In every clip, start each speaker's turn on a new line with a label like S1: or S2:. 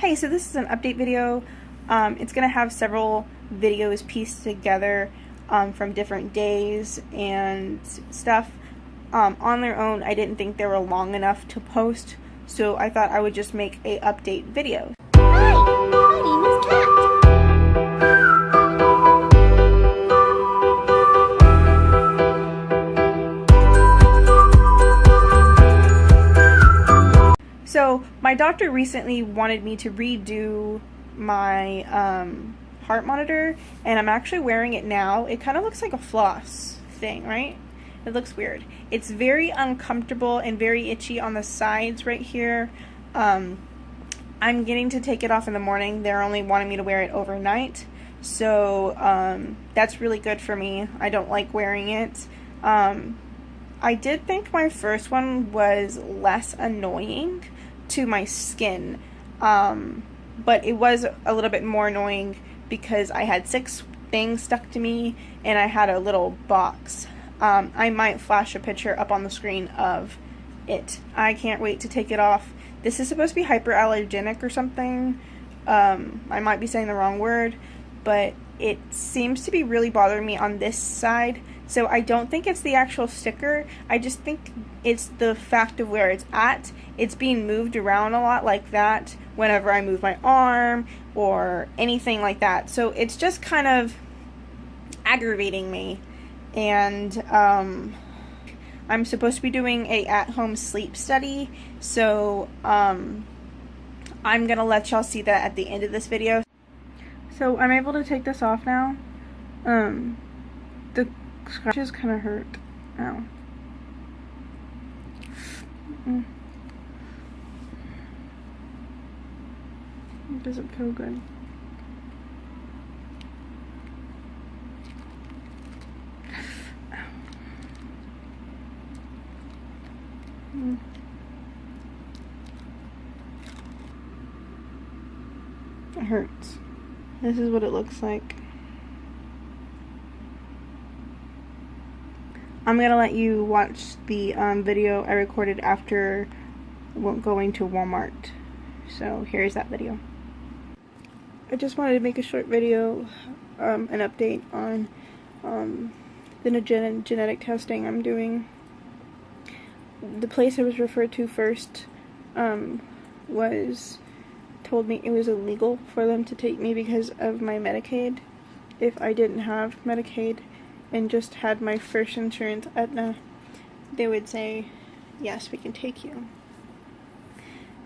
S1: Hey, so this is an update video. Um, it's going to have several videos pieced together um, from different days and stuff. Um, on their own, I didn't think they were long enough to post, so I thought I would just make a update video. So my doctor recently wanted me to redo my um, heart monitor, and I'm actually wearing it now. It kind of looks like a floss thing, right? It looks weird. It's very uncomfortable and very itchy on the sides right here. Um, I'm getting to take it off in the morning. They're only wanting me to wear it overnight. So um, that's really good for me. I don't like wearing it. Um, I did think my first one was less annoying to my skin, um, but it was a little bit more annoying because I had six things stuck to me and I had a little box. Um, I might flash a picture up on the screen of it. I can't wait to take it off. This is supposed to be hyperallergenic or something. Um, I might be saying the wrong word, but it seems to be really bothering me on this side. So I don't think it's the actual sticker. I just think it's the fact of where it's at. It's being moved around a lot like that whenever I move my arm or anything like that. So it's just kind of aggravating me. And um, I'm supposed to be doing a at-home sleep study. So um, I'm going to let y'all see that at the end of this video. So I'm able to take this off now. Um, the scratches kind of hurt. Ow. Mm. It doesn't feel good. Mm. It hurts. This is what it looks like. I'm gonna let you watch the um, video I recorded after going to Walmart. So here's that video. I just wanted to make a short video, um, an update on um, the gen genetic testing I'm doing. The place I was referred to first um, was told me it was illegal for them to take me because of my Medicaid. If I didn't have Medicaid and just had my first insurance, Aetna, they would say, yes, we can take you.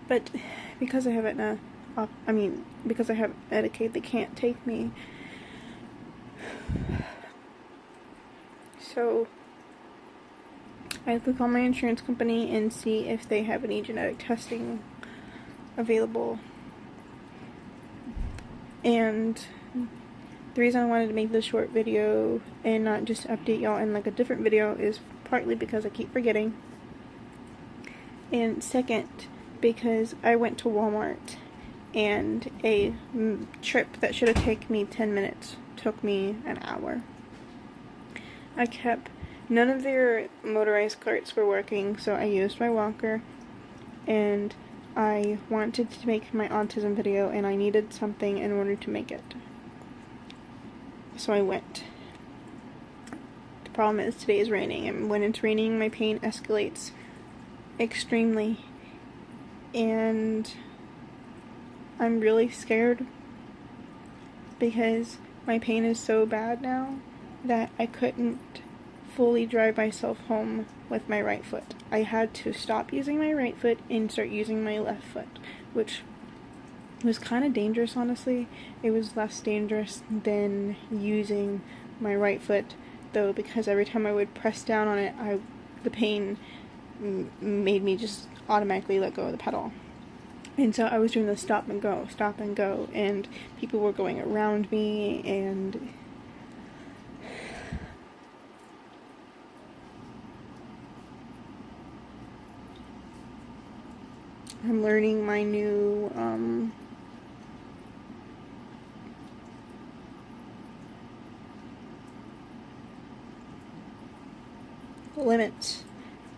S1: But because I have Aetna, uh, I mean, because I have Medicaid, they can't take me. So, I have to call my insurance company and see if they have any genetic testing available. And the reason I wanted to make this short video and not just update y'all in like a different video is partly because I keep forgetting. And second, because I went to Walmart and a mm, trip that should have taken me 10 minutes took me an hour. I kept, none of their motorized carts were working, so I used my walker and I wanted to make my autism video and I needed something in order to make it. So I went. The problem is today is raining and when it's raining my pain escalates extremely and I'm really scared because my pain is so bad now that I couldn't fully drive myself home with my right foot. I had to stop using my right foot and start using my left foot, which was kind of dangerous honestly. It was less dangerous than using my right foot though because every time I would press down on it, I the pain made me just automatically let go of the pedal. And so I was doing the stop and go, stop and go, and people were going around me, and I'm learning my new um, limits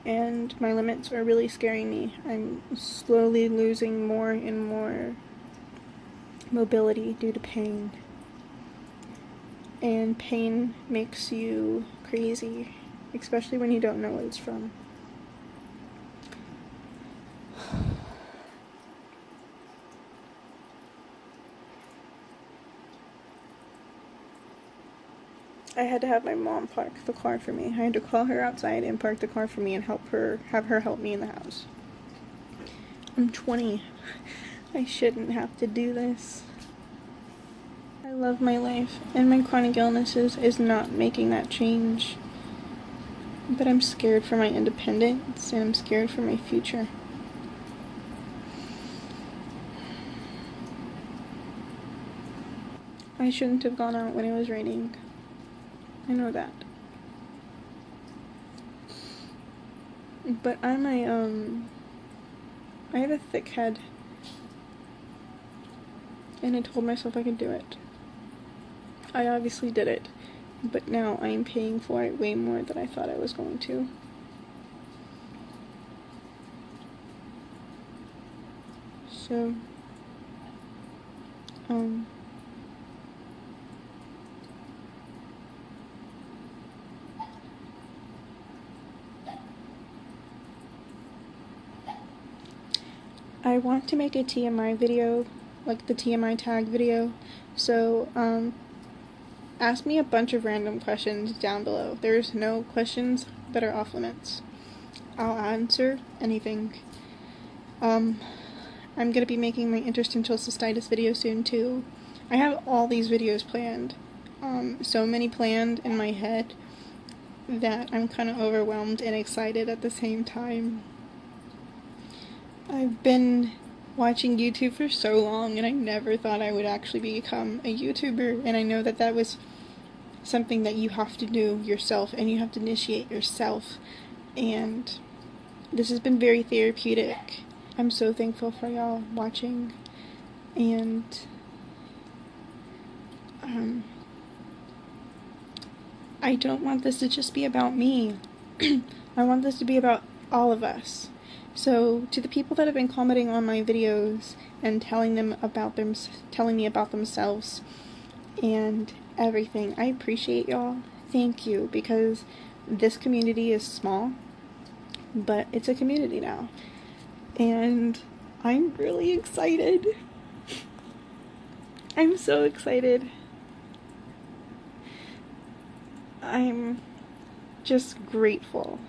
S1: and my limits are really scaring me. I'm slowly losing more and more mobility due to pain. And pain makes you crazy, especially when you don't know what it's from. I had to have my mom park the car for me. I had to call her outside and park the car for me and help her, have her help me in the house. I'm 20. I shouldn't have to do this. I love my life, and my chronic illnesses is not making that change. But I'm scared for my independence, and I'm scared for my future. I shouldn't have gone out when it was raining. I know that. But I'm a, um, I have a thick head. And I told myself I could do it. I obviously did it. But now I am paying for it way more than I thought I was going to. So, um, I want to make a TMI video, like the TMI tag video, so um, ask me a bunch of random questions down below. There's no questions that are off limits. I'll answer anything. Um, I'm going to be making my interstitial cystitis video soon too. I have all these videos planned. Um, so many planned in my head that I'm kind of overwhelmed and excited at the same time. I've been watching YouTube for so long and I never thought I would actually become a YouTuber and I know that that was something that you have to do yourself and you have to initiate yourself and this has been very therapeutic. I'm so thankful for y'all watching and um, I don't want this to just be about me. I want this to be about all of us. So to the people that have been commenting on my videos and telling them about them, telling me about themselves and everything, I appreciate y'all. Thank you because this community is small, but it's a community now. And I'm really excited. I'm so excited. I'm just grateful.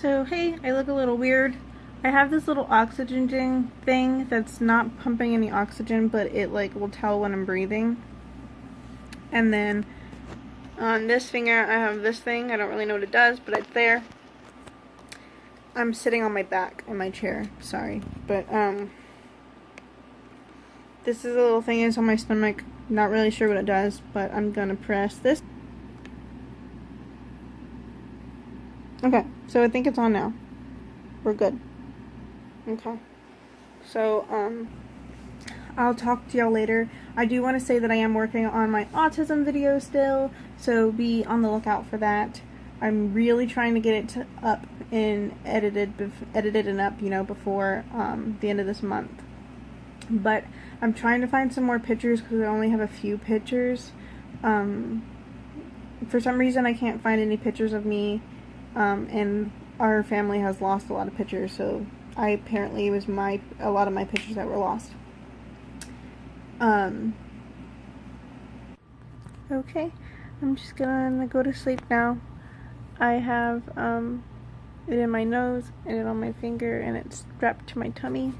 S1: So, hey, I look a little weird. I have this little oxygen thing that's not pumping any oxygen, but it like will tell when I'm breathing. And then on this finger, I have this thing. I don't really know what it does, but it's there. I'm sitting on my back in my chair. Sorry, but um, this is a little thing is on my stomach. Not really sure what it does, but I'm gonna press this. Okay, so I think it's on now. We're good. Okay. So, um, I'll talk to y'all later. I do want to say that I am working on my autism video still, so be on the lookout for that. I'm really trying to get it to, up and edited, edited and up, you know, before um, the end of this month. But I'm trying to find some more pictures because I only have a few pictures. Um, for some reason, I can't find any pictures of me, um, and our family has lost a lot of pictures, so I apparently it was my a lot of my pictures that were lost. Um. Okay, I'm just gonna go to sleep now. I have um it in my nose and it on my finger and it's strapped to my tummy.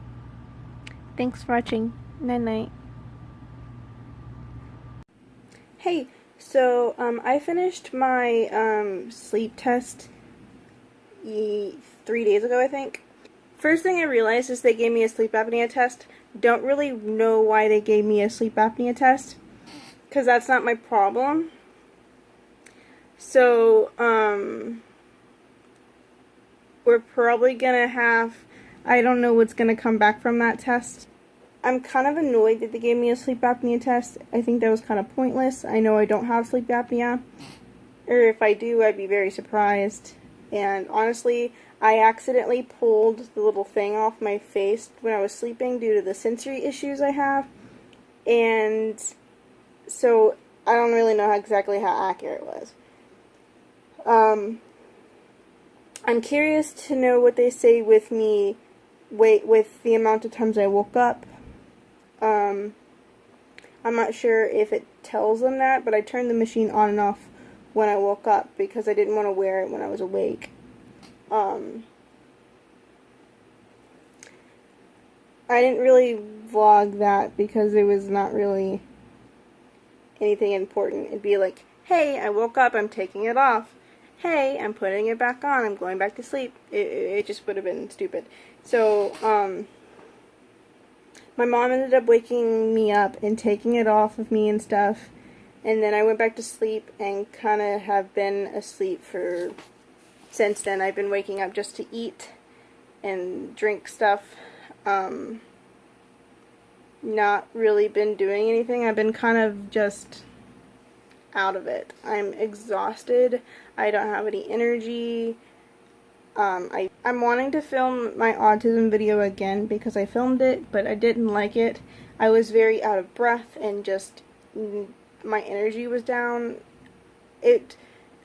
S1: Thanks for watching. Night night. Hey, so um, I finished my um, sleep test three days ago, I think. First thing I realized is they gave me a sleep apnea test. Don't really know why they gave me a sleep apnea test. Because that's not my problem. So, um, we're probably to have, I don't know what's to come back from that test. I'm kind of annoyed that they gave me a sleep apnea test. I think that was kind of pointless. I know I don't have sleep apnea. Or if I do, I'd be very surprised. And honestly, I accidentally pulled the little thing off my face when I was sleeping due to the sensory issues I have. and so I don't really know how, exactly how accurate it was. Um, I'm curious to know what they say with me, wait, with the amount of times I woke up. Um, I'm not sure if it tells them that, but I turned the machine on and off when I woke up because I didn't want to wear it when I was awake. Um, I didn't really vlog that because it was not really anything important. It'd be like, hey, I woke up, I'm taking it off. Hey, I'm putting it back on, I'm going back to sleep. It, it just would have been stupid. So, um, my mom ended up waking me up and taking it off of me and stuff. And then I went back to sleep and kind of have been asleep for since then. I've been waking up just to eat and drink stuff. Um, not really been doing anything. I've been kind of just out of it. I'm exhausted. I don't have any energy. Um, I, I'm wanting to film my autism video again because I filmed it, but I didn't like it. I was very out of breath and just my energy was down. It,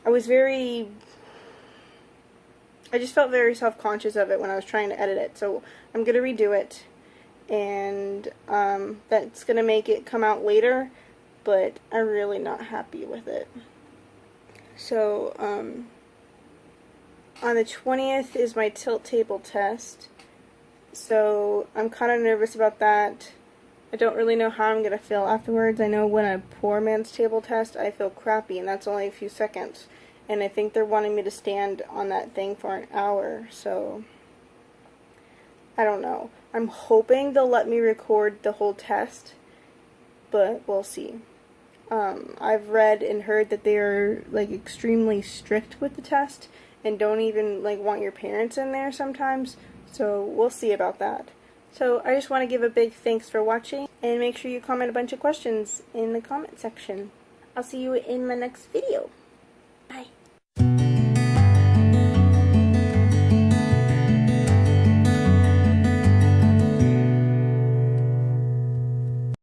S1: I was very, I just felt very self-conscious of it when I was trying to edit it. So I'm going to redo it and um, that's going to make it come out later, but I'm really not happy with it. So, um, on the 20th is my tilt table test, so I'm kind of nervous about that. I don't really know how I'm going to feel afterwards. I know when a poor man's table test, I feel crappy, and that's only a few seconds. And I think they're wanting me to stand on that thing for an hour, so I don't know. I'm hoping they'll let me record the whole test, but we'll see. Um, I've read and heard that they are like extremely strict with the test and don't even like want your parents in there sometimes. So we'll see about that. So I just want to give a big thanks for watching and make sure you comment a bunch of questions in the comment section. I'll see you in my next video.